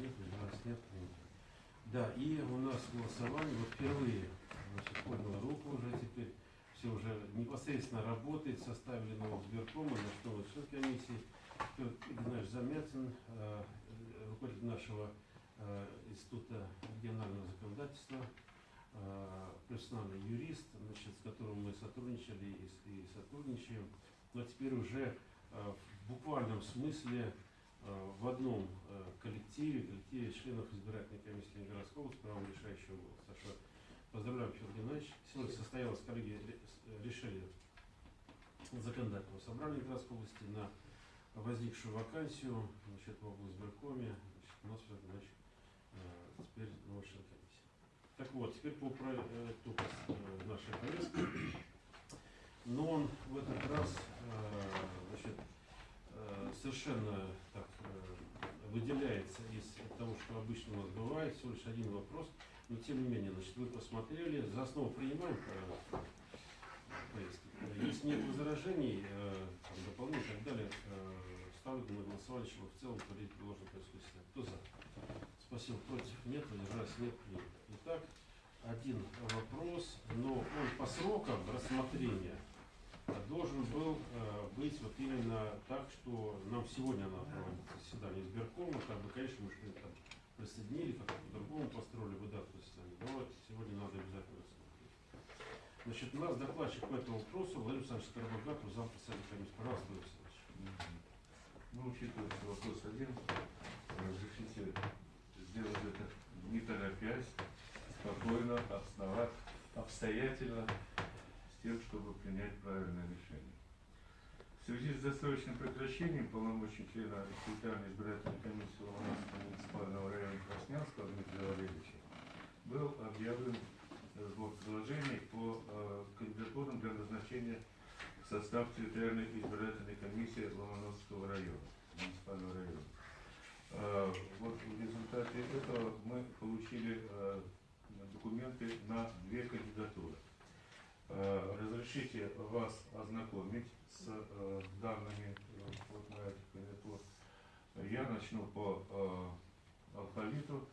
нет, воздержались нет, принято. Да, и у нас голосование, вот впервые, значит, поднял руку уже теперь, все уже непосредственно работает, составили нового сберкома, на что вот член комиссии, Петр Игнатьевич Замятин, э, руководитель нашего э, Института регионального законодательства, э, профессиональный юрист, значит, с которым мы сотрудничали и, сотрудничаем, но теперь уже э, в буквальном смысле в одном э, коллективе, коллективе членов избирательной комиссии Ленинградского области, правом решающего голоса. Так что поздравляем, Федор Геннадьевич. Сегодня состоялось, коллеги ре- с- решили законодательного собрания Ленинградской области на возникшую вакансию значит, в облсберкоме. Значит, у нас, Федор Геннадьевич, э, теперь новый член комиссии. Так вот, теперь по проекту э, нашей повестки. Но он в этот раз э, значит, э, совершенно так э, выделяется из того, что обычно у нас бывает, всего лишь один вопрос, но тем не менее, значит, вы посмотрели, за основу принимаем э, повестки. Если нет возражений, э, дополнений и так далее, э, ставлю на голосование, чтобы в целом порядок предложен происходит. Кто за? Спасибо. Против нет, воздержались нет, принято. Итак, один вопрос, но он по срокам рассмотрения э, быть вот именно так, что нам сегодня надо проводить заседание избиркома, как бы, конечно, мы что-то там присоединили, как-то по-другому построили бы дату заседания, но сегодня надо обязательно рассмотреть. Значит, у нас докладчик по этому вопросу Владимир Александрович Скоробогатов, зам председателя комиссии. Пожалуйста, Владимир Александрович. Ну, учитывая, что вопрос один, разрешите сделать это не торопясь, спокойно, основать, обстоятельно, с тем, чтобы принять правильное решение. В связи с досрочным прекращением полномочий члена территориальной избирательной комиссии Ломоносского муниципального района Краснянского Дмитрия Валерьевича был объявлен сбор предложений по э, кандидатурам для назначения в состав территориальной избирательной комиссии Ломоносского района, муниципального района. Э, Вот в результате этого мы получили э, документы на две кандидатуры. Э, Разрешите вас ознакомить с э, данными э, вот на этих кандидатур. Я начну по алфавиту.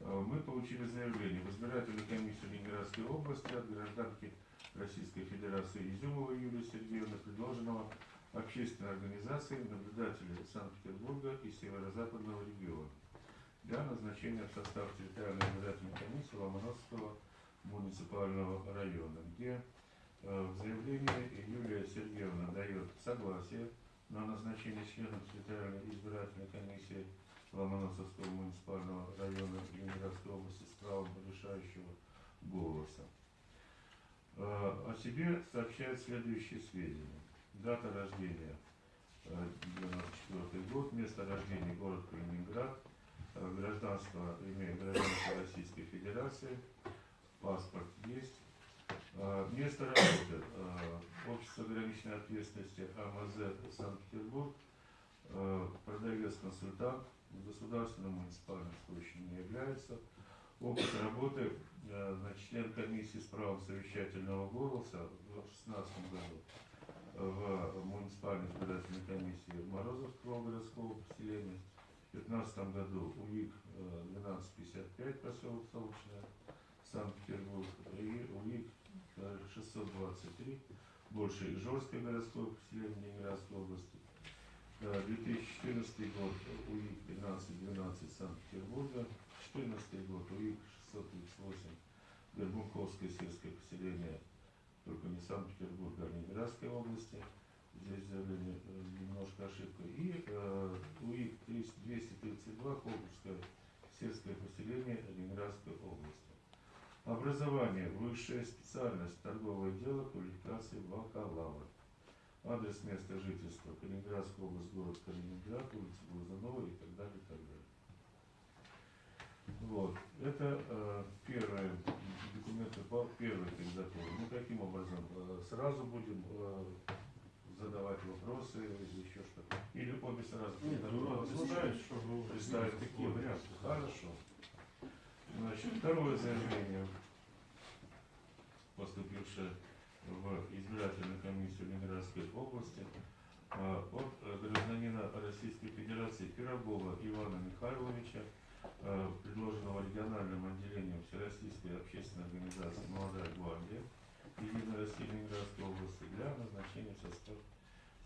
Мы получили заявление в избирательную комиссию Ленинградской области от гражданки Российской Федерации Изюмовой Юлии Сергеевны, предложенного общественной организацией наблюдателей Санкт-Петербурга и Северо-Западного региона для назначения в состав территориальной избирательной комиссии муниципального района, где э, в заявлении Юлия Сергеевна дает согласие на назначение членов территориальной избирательной комиссии Ломоносовского муниципального района Ленинградской области с правом решающего голоса. Э, О себе сообщает следующие сведения. Дата рождения э, 94 год, место рождения город Калининград, э, гражданство имеет гражданство Российской Федерации, паспорт есть. Э, Место работы э, общество ограниченной ответственности АМЗ Санкт-Петербург, э, продавец-консультант, государственным муниципальным служащим не является. Опыт работы, значит, член комиссии с правом совещательного голоса в 2016 году в муниципальной избирательной комиссии Морозовского городского поселения. В 2015 году УИК э, 1255 поселок Солнечное, Санкт-Петербург, и УИК э, 623, больше Ижорское городское поселение Ленинградской области. Э, 2014 год УИК 1512 Санкт-Петербурга, 2014 год УИК 638 Горбунковское сельское поселение, только не Санкт-Петербург, а Ленинградской области. Здесь заявление э, немножко ошибка. И э, УИК 232 Колбургское сельское поселение Ленинградской области. Образование, высшая специальность, торговое дело, квалификация бакалавр. Адрес места жительства Калининградская область, город Калининград, улица Глазунова и так далее, и так далее. Вот. Это э, первые документы по первой кандидатуре. Ну, каким образом? Э, сразу будем э, задавать вопросы или еще что-то? Или обе сразу? Нет, ну, представить, чтобы Представить такие варианты. Хорошо. Значит, второе заявление, поступившее в избирательную комиссию Ленинградской области а, от э, гражданина Российской Федерации Пирогова Ивана Михайловича э, предложенного региональным отделением Всероссийской общественной организации «Молодая гвардия» Единой России Ленинградской области для назначения в состав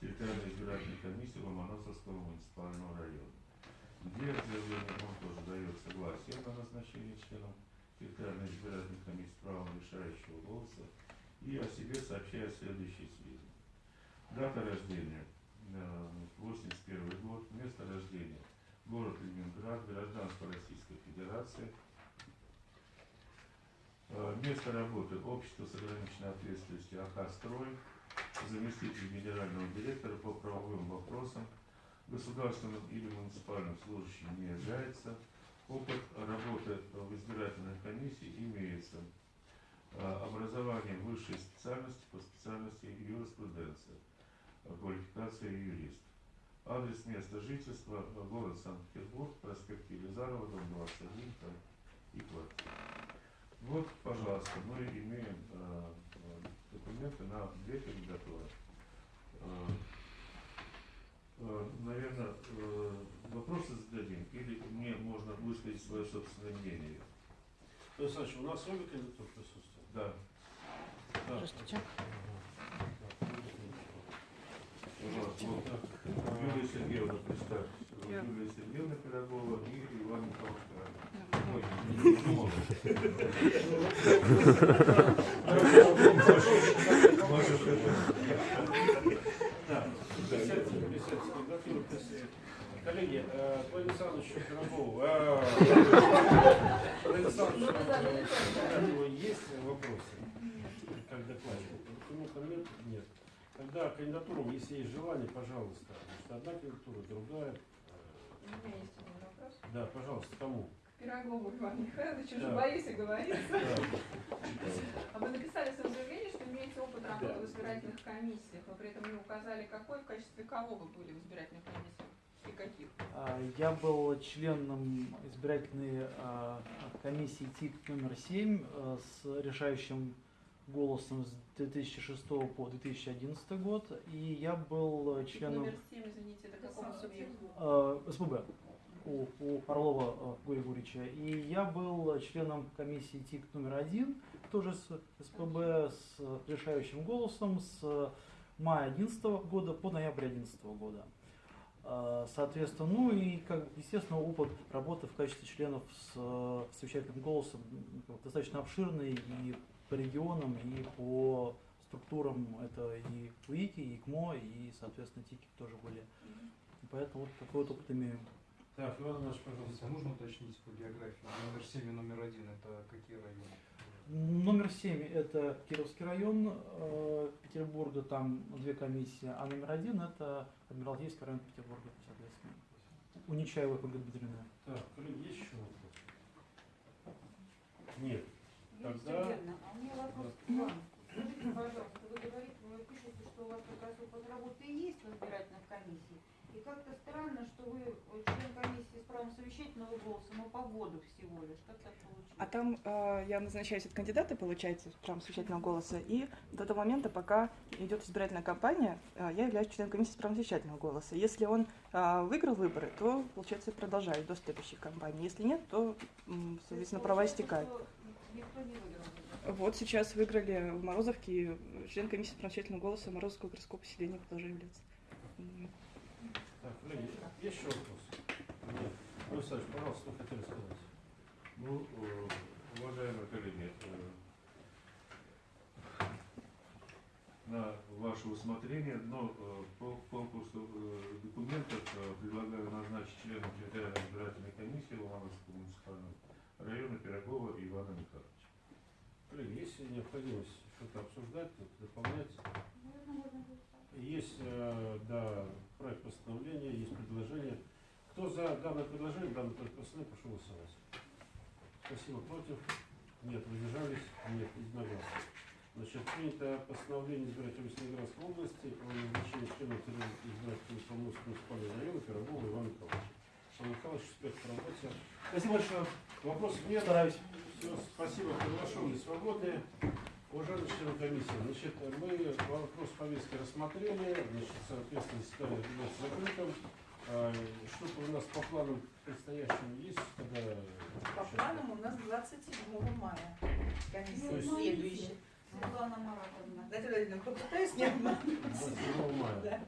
территориальной избирательной комиссии Ломоносовского муниципального района. Где заявление он тоже дает согласие на назначение членом территориальной избирательной комиссии с правом решающего голоса и о себе сообщает следующие сведения. Дата рождения э, 81 год, место рождения. Город Ленинград, гражданство Российской Федерации, Э, место работы. Общество с ограниченной ответственностью АК «Строй», заместитель генерального директора по правовым вопросам, государственным или муниципальным служащим не является, опыт работы в избирательной комиссии имеется, Э, образование высшей специальности по специальности юриспруденция, квалификация юрист. Адрес места жительства город Санкт-Петербург, проспект Елизарова, дом 21 там, и квартира. Вот, пожалуйста, мы имеем э, документы на две кандидатуры. Э, э, наверное, э, вопросы зададим, или мне можно высказать свое собственное мнение. Александр Ильич, у нас обе кандидатуры присутствуют? Да, Да. Здравствуйте. Юлия Сергеевна, представьте. Я. Юлия Сергеевна Пирогова и Иван Михайлович Ну, Коллеги, э, к Владимиру Александровичу Пирогову, э, Владимир Александрович, у него есть вопросы, как докладчик? Нет? Нет. Тогда кандидатурам, если есть желание, пожалуйста. Значит, одна кандидатура, другая. У меня есть один вопрос. Да, пожалуйста, кому? Пирогову Иван Михайлович, уже Да. боюсь оговориться. Да. А вы написали в своем заявлении, что имеете опыт работы Да. в избирательных комиссиях, но при этом не указали, какой, в качестве кого вы были в избирательных комиссиях и каких. А, Я был членом избирательной а, комиссии ТИК номер 7 а, с решающим голосом с 2006 по 2011 год. И я был членом Номер 7, извините, это какому субъекту? э, СПБ у, у Орлова Гурия Гурича. И я был членом комиссии ТИК номер один, тоже с СПБ, с решающим голосом с мая 2011 года по ноябрь 2011 года. Э, Соответственно, ну и, как, естественно, опыт работы в качестве членов с э, совещательным голосом достаточно обширный и по регионам, и по структурам. Это и УИКи, и ИКМО, и, соответственно, ТИКи тоже были. И поэтому вот такой вот опыт имею. Так, Иван Иванович, пожалуйста. Можно уточнить по географии? Номер 7 и номер 1 это какие районы? Номер 7 это Кировский район э, Петербурга, там две комиссии, а номер один это Адмиралтейский район Петербурга, соответственно. У Нечаевой Ольга Дмитриевна. Так, коллеги, есть еще вопрос? Нет. Тогда- а у меня вопрос к вам. Скажите, пожалуйста, вы говорите, вы пишете, что у вас как раз опыт работы и есть в избирательных комиссиях. И как-то странно, что вы э, член комиссии с правом совещательного голоса, но по году всего лишь. Как так получилось? А там э, я назначаюсь от кандидата, получается, в правом совещательного голоса, и до того момента, пока идет избирательная кампания, э, я являюсь членом комиссии с правом совещательного голоса. Если он э, выиграл выборы, то, получается, продолжаю до следующей кампании. Если нет, то, соответственно, права истекают. Вот сейчас выиграли в Морозовке, член комиссии с совещательного голоса Морозовского городского поселения продолжаю являться. Так, есть еще вопрос? Нет. Ну, Саш, пожалуйста, что хотели сказать? Ну, э, уважаемые коллеги, э, на ваше усмотрение, но э, по конкурсу документов предлагаю назначить членом территориальной избирательной комиссии Ломановского муниципального района Пирогова Ивана Михайловича. Коллеги, есть необходимость что-то обсуждать, дополнять? Есть, да, проект постановления, есть предложение. Кто за данное предложение, данный проект постановления, прошу голосовать. Спасибо. Против? Нет. Воздержались? Нет. Единогласно. Значит, принято постановление избирателей Ленинградской области о назначении членов избирательного Поморского муниципального района Пирогова Ивана Михайловича. Иван Михайлович, успех в работе. Спасибо большое. Вопросов нет? Стараюсь. Все, спасибо, приглашенные свободные. Уважаемые члены комиссии, значит, мы вопрос повестки рассмотрели, значит, соответственно, является закрытым. А, Что-то у нас по планам предстоящим есть, когда... По планам у нас 27 мая. Комиссия следующая. Светлана Маратовна. Дайте Владимировна, попытаюсь не обмануть. 27 мая. Да.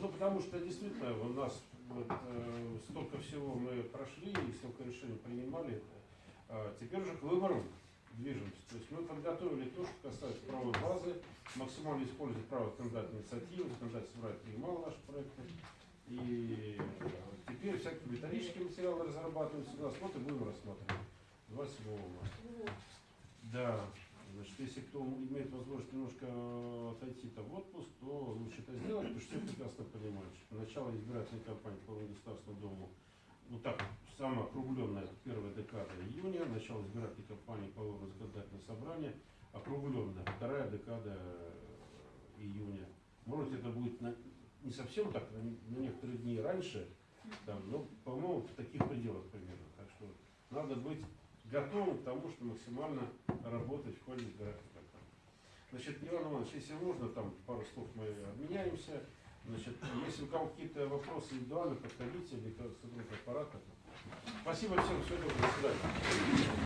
Ну, потому что действительно у нас вот, э, столько всего мы прошли и столько решений принимали. А теперь уже к выборам движемся. То есть мы подготовили то, что касается правовой базы, максимально использовать право законодательной инициативы, законодательный собрание принимал наши проекты. И э, теперь всякие методические материалы разрабатываются у нас, будем рассматривать 27 мая. Да, значит, если кто имеет возможность немножко отойти то в отпуск, то лучше это сделать, потому что все прекрасно понимают, что начало избирательной кампании по Государственному Дому, ну так, самая округленная первая декада июня, начало избирательной кампании по выбору законодательного собрания, округленная вторая декада июня. Может это будет на- не совсем так, на, некоторые дни раньше, там, но, по-моему, в таких пределах примерно. Так что надо быть готовым к тому, что максимально работать в избирательной кампании. Значит, Иван Иванович, если можно, там пару слов мы обменяемся. Значит, если у кого какие-то вопросы индивидуально, подходите, или к сотруднику аппарата. Спасибо всем, всего доброго, до свидания.